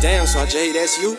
Damn, Sergeant, that's you?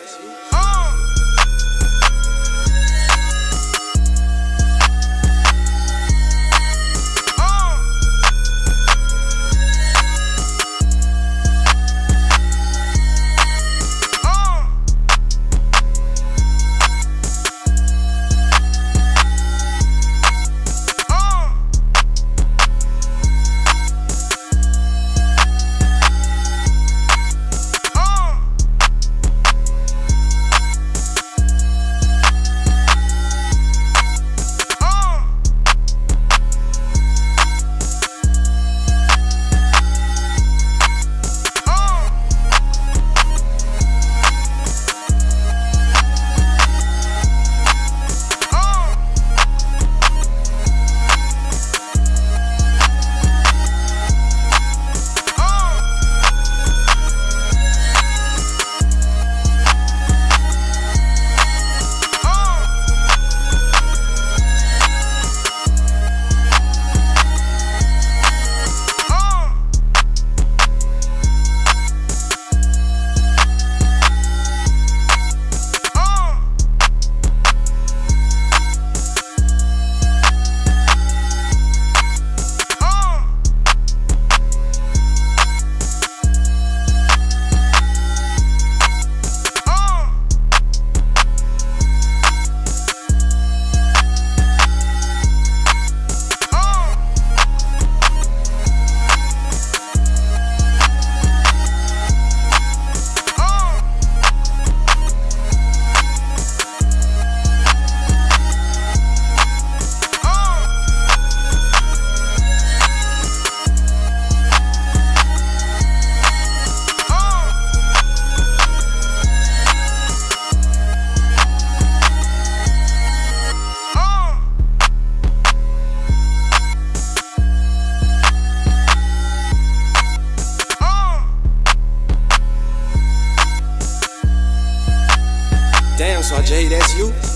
Damn, so Jay, that's you?